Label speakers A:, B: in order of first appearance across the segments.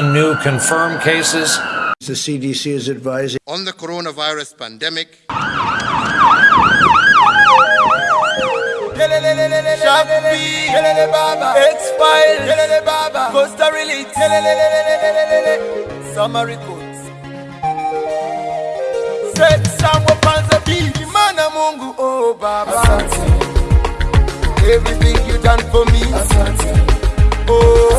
A: new confirmed cases. The CDC is advising on the coronavirus pandemic. Everything you done for me. Oh,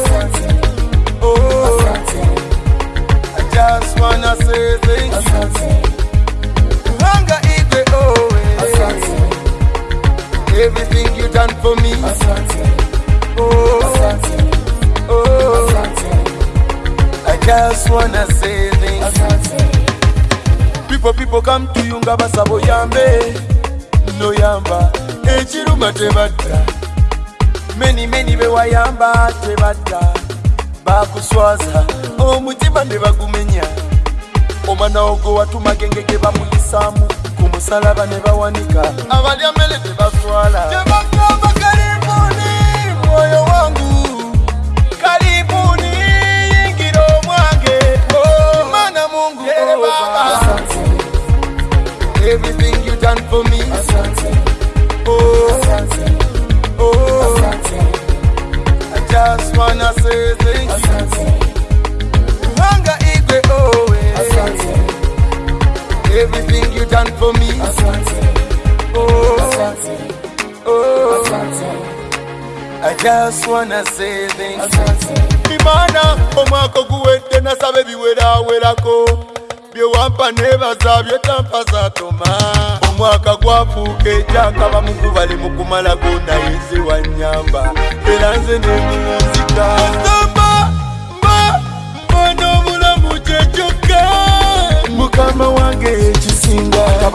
A: me. Asante. Oh, Asante. Oh, Asante. Oh. I just wanna say this. Asante. People, people come to you, Ngaba Sabo Yambe. No Yamba. Echiruma Tevata. Many, many be Wayamba Tevata. Bakuswaza. Oh, Mutiba Neva Gumenya. omwana wo gwe watumagenge ge bamuyisaamu ku musalaba ne bawanika abalyamele tebaswala tebagamba Oh, eh. oh, oh. imana omwaka oguwedde nasaba ebiweraawerako byewampa nebaza byetampa zatoma omwaka gwafuuka ejakaba mukubale mukumalago nayezewanyamba era nze nemi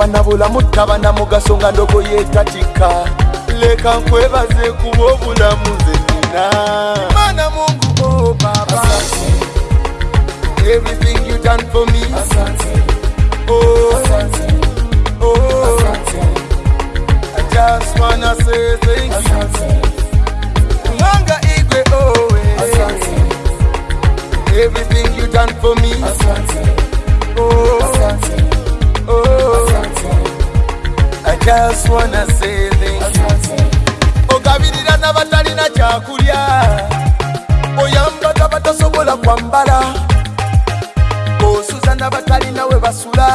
A: kuba na bulamu taba na mugaso nga ndogo yeetatika leka nkwebaze kuba obulamu nze nina mana mungu o oh, baba everything you done for me Asante. Oh. Oh. nanga igwe owe oh, eh. everything you done for me Asante. just wanna say thank you ogabirira n'abatalina kyakulya oyambaga batasobola kwambala osuza n'abatalina we basula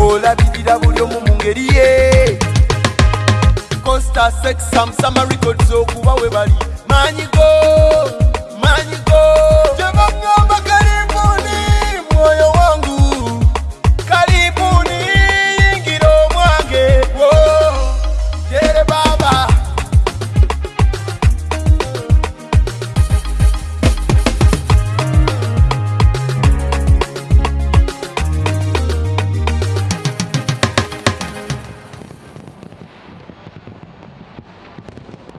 A: olabirira buli omu mu ngeri ye costa sexamsama records okuba we bali manyigo manyigo